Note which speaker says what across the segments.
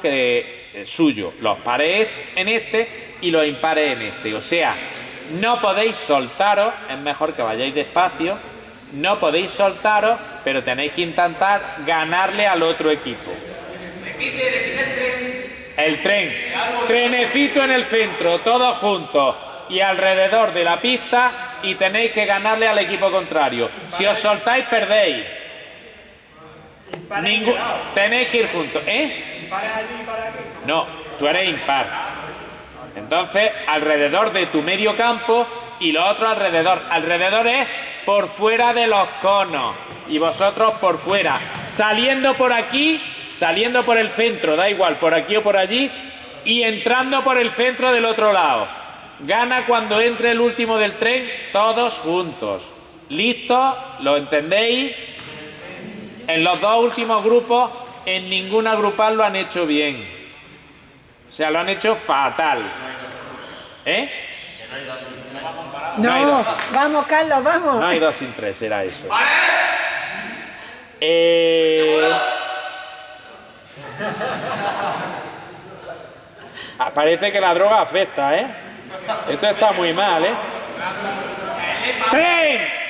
Speaker 1: que eh, suyo, los pares en este y los impares en este. O sea, no podéis soltaros, es mejor que vayáis despacio, no podéis soltaros, pero tenéis que intentar ganarle al otro equipo. El tren. Trenecito en el centro, todos juntos y alrededor de la pista y tenéis que ganarle al equipo contrario. Si os soltáis, perdéis. Tenéis que ir juntos. ¿Eh? No, tú eres impar. Entonces, alrededor de tu medio campo y lo otro alrededor. Alrededor es por fuera de los conos y vosotros por fuera. Saliendo por aquí, saliendo por el centro, da igual, por aquí o por allí, y entrando por el centro del otro lado. Gana cuando entre el último del tren, todos juntos. ¿Listo? ¿Lo entendéis? En los dos últimos grupos, en ninguna grupal lo han hecho bien. O sea, lo han hecho fatal. ¿Eh?
Speaker 2: No, vamos, Carlos, vamos.
Speaker 1: No hay dos sin tres, era eso. Eh... Ah, parece que la droga afecta, ¿eh? Esto está muy mal, ¿eh? ¡Tren!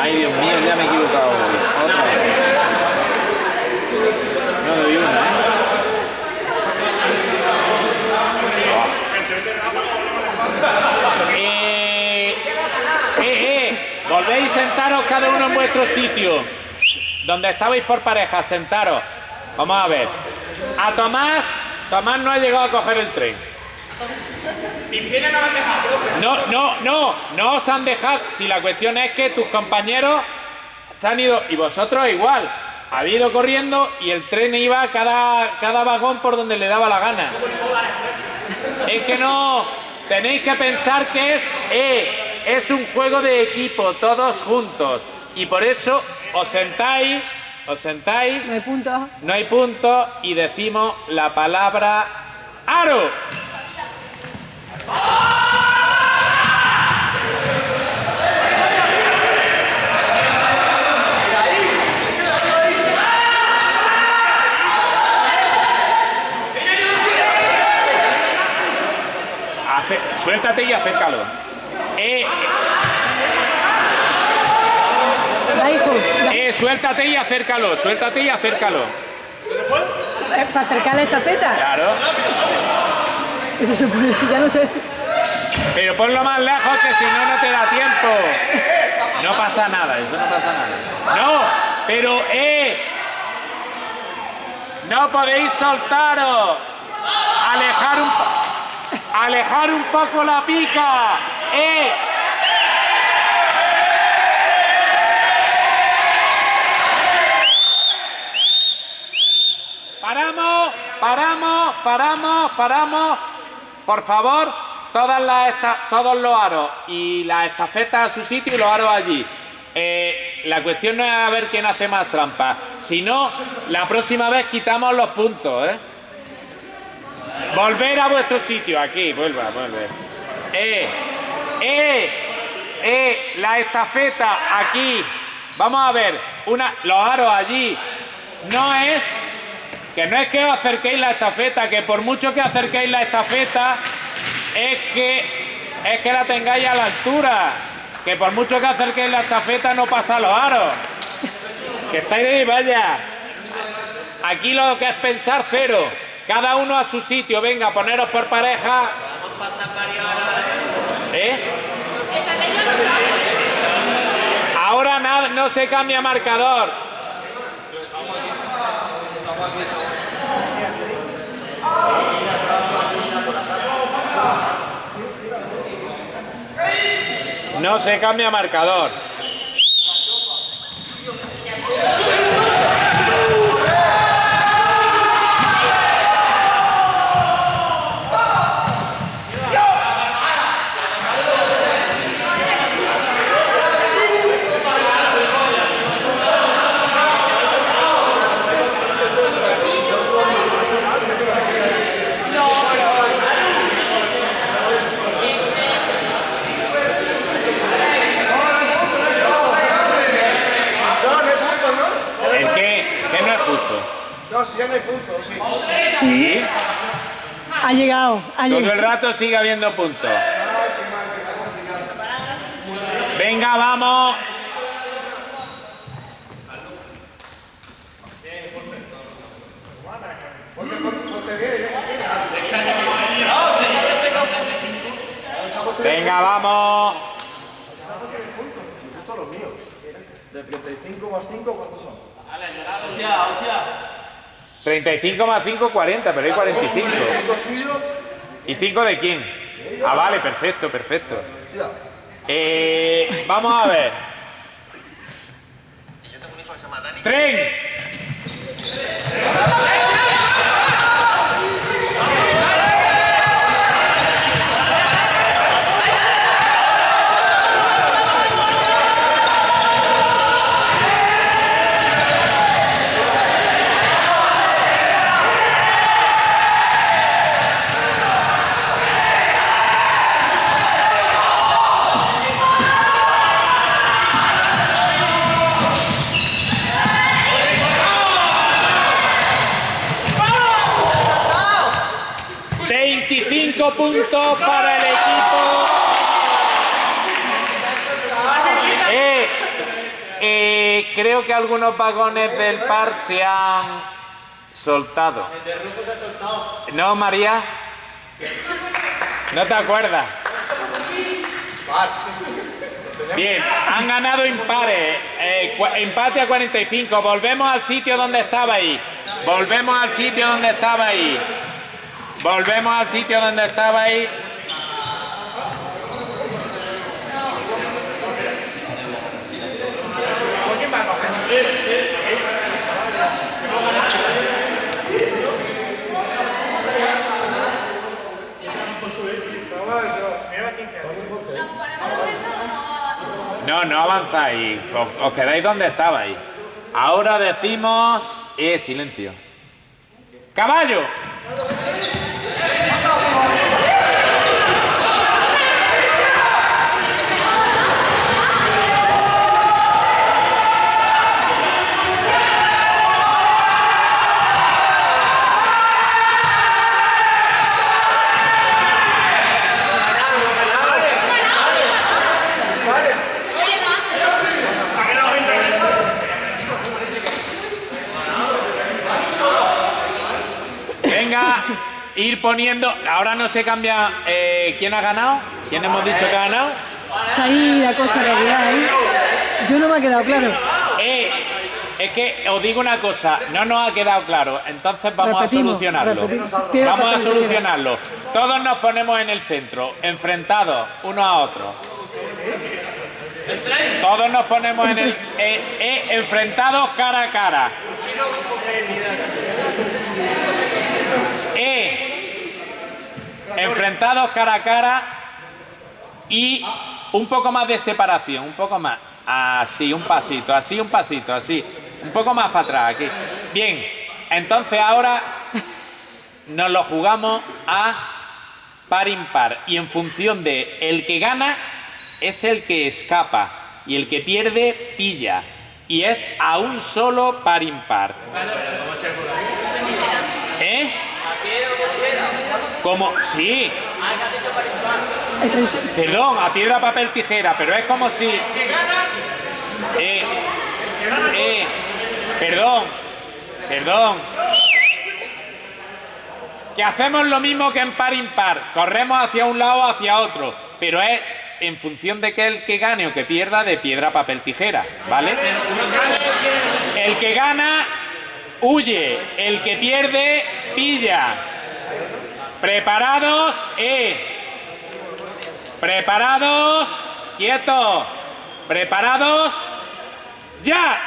Speaker 1: Ay, Dios mío, ya me he equivocado. Otra No doy una, ¿eh? Eh, eh, eh, volvéis sentaros cada uno en vuestro sitio. Donde estabais por pareja, sentaros. Vamos a ver. A Tomás, Tomás no ha llegado a coger el tren. No, no, no, no os han dejado. Si la cuestión es que tus compañeros se han ido, y vosotros igual, ha ido corriendo y el tren iba cada, cada vagón por donde le daba la gana. Es que no, tenéis que pensar que es, eh, es un juego de equipo, todos juntos. Y por eso os sentáis, os sentáis.
Speaker 2: No hay punto.
Speaker 1: No hay punto y decimos la palabra aro. suéltate y acércalo. Eh, eh, suéltate y acércalo, suéltate y acércalo.
Speaker 2: ¿Para acercarle esta feta?
Speaker 1: Claro.
Speaker 2: Eso se puede, ya no sé.
Speaker 1: Pero ponlo más lejos que si no, no te da tiempo. No pasa nada, eso no pasa nada. No, pero eh. No podéis soltaros. Alejar un, alejar un poco la pica. Eh. Paramos, paramos, paramos. Por favor, todas las todos los aros y las estafetas a su sitio y los aros allí. Eh, la cuestión no es a ver quién hace más trampas. Si no, la próxima vez quitamos los puntos, ¿eh? Volver a vuestro sitio, aquí, vuelva, vuelve. Eh, eh, eh, la estafeta aquí. Vamos a ver, una, los aros allí. No es, que no es que os acerquéis la estafeta, que por mucho que acerquéis la estafeta, es que, es que la tengáis a la altura. Que por mucho que acerquéis la estafeta no pasa los aros. Que estáis de vaya. Aquí lo que es pensar cero. Cada uno a su sitio, venga, poneros por pareja. ¿Eh? Ahora no se cambia marcador. No se cambia marcador. ¿El qué? ¿Qué no es justo?
Speaker 3: No, si ya no hay puntos, sí.
Speaker 1: Sí.
Speaker 2: Ha llegado, ha
Speaker 1: Todo el
Speaker 2: llegado.
Speaker 1: rato sigue habiendo puntos. Venga, vamos. Venga, vamos.
Speaker 3: Estos los míos. De 35 más 5, ¿cuántos son?
Speaker 1: 35 más 5, 40, pero hay 45.
Speaker 3: Los suyos.
Speaker 1: ¿Y 5 de quién? Ah, vale, perfecto, perfecto. Eh, vamos a ver. ¡Tren! ¡25 puntos para el equipo! Eh, eh, creo que algunos vagones del par se han soltado. ¿No, María? ¿No te acuerdas? Bien, han ganado impares. eh, empate a 45. Volvemos al sitio donde estaba ahí. Volvemos al sitio donde estaba ahí. Volvemos al sitio donde estaba ahí. No, no avanzáis. Os, os quedáis donde estabais. Ahora decimos... Eh, silencio. ¡Caballo! Ir poniendo. Ahora no se cambia. eh, ¿Quién ha ganado? ¿Quién hemos dicho que ha ganado?
Speaker 2: Está ahí la cosa regular, ¿eh? Yo no me ha quedado claro.
Speaker 1: Eh, es que os digo una cosa, no nos ha quedado claro, entonces vamos
Speaker 2: Repetimos,
Speaker 1: a solucionarlo.
Speaker 2: repetimos.
Speaker 1: Vamos a solucionarlo. Todos nos ponemos en el centro, enfrentados unos a otros. Todos nos ponemos en el eh, eh, enfrentados cara a cara. Eh, enfrentados cara a cara y un poco más de separación, un poco más. Así, un pasito, así, un pasito, así. Un poco más para atrás, aquí. Bien, entonces ahora nos lo jugamos a par impar y en función de el que gana es el que escapa y el que pierde pilla y es a un solo par impar. ¿Eh? Como sí, Perdón, a piedra, papel, tijera, pero es como si. Eh, eh, perdón, perdón. Que hacemos lo mismo que en par impar. Corremos hacia un lado o hacia otro, pero es en función de que el que gane o que pierda de piedra, papel, tijera, ¿vale? El que gana huye, el que pierde pilla. Preparados y... Preparados, quieto. Preparados, ya.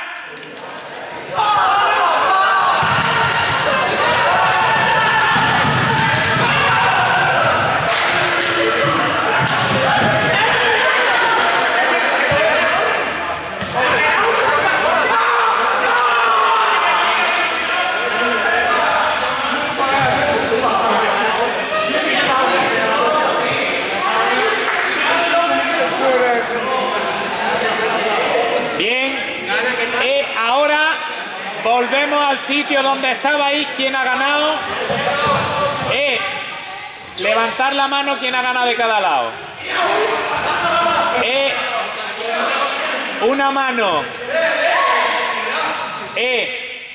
Speaker 1: Al sitio donde estabais. ¿Quién ha ganado? Eh, levantar la mano quien ha ganado de cada lado. Eh, una mano. Eh,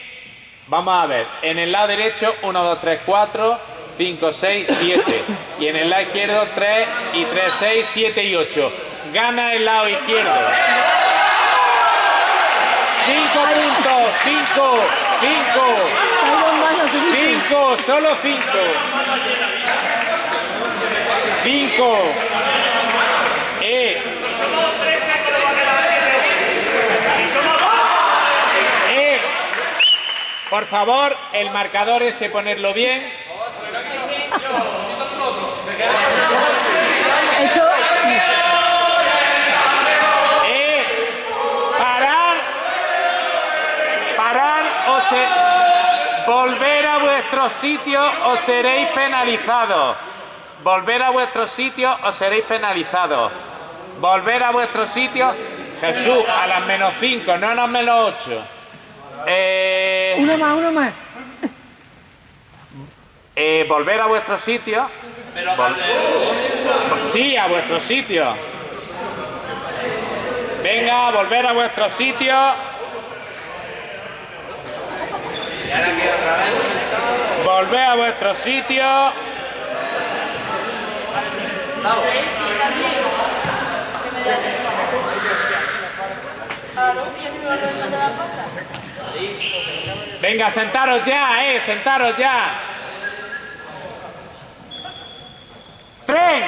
Speaker 1: vamos a ver. En el lado derecho, 1, 2, 3, 4, 5, 6, 7. Y en el lado izquierdo, 3 y 3, 6, 7 y 8. Gana el lado izquierdo. 5 puntos, 5, 5,
Speaker 2: Hay dos manos que dicen.
Speaker 1: 5, solo 5. 5. Eh. Por favor, el marcador ese ponerlo bien. A vuestro sitio o seréis penalizados. Volver a vuestro sitio o seréis penalizados. Volver a vuestro sitio, Jesús, a las menos 5, no a las menos 8. Eh,
Speaker 2: uno más, uno más.
Speaker 1: eh, volver a vuestro sitio. Vol- Sí, a vuestro sitio. Venga, volver a vuestro sitio. Volver a vuestro sitio. Venga, sentaros ya, eh, sentaros ya. Tren.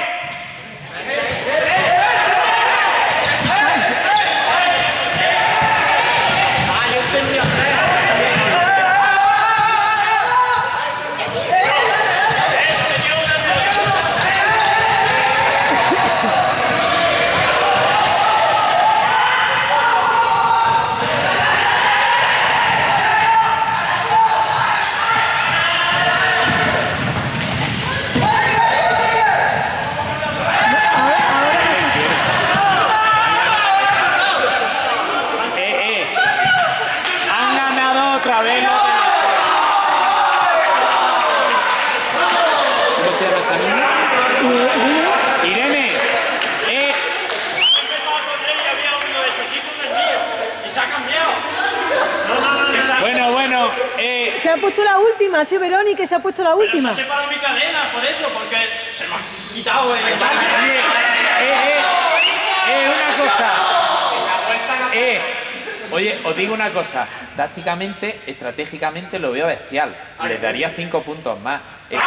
Speaker 1: Eh, eh. Han ganado otra vez los de- ¿Cómo se llama esta niña? Irene. Eh, bueno, bueno. Eh,
Speaker 2: Se ha puesto la última, sí, Verónica, se ha puesto la última.
Speaker 4: Se para mi cadena, por eso, porque se me ha quitado el...
Speaker 1: Oye, eh, eh, eh, una cosa. Eh, oye, os digo una cosa. Tácticamente, estratégicamente lo veo bestial. Le daría cinco puntos más. Eh,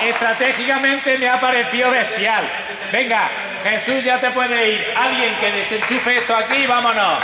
Speaker 1: Estratégicamente me ha parecido bestial. Venga, Jesús, ya te puede ir. Alguien que desenchufe esto aquí, vámonos.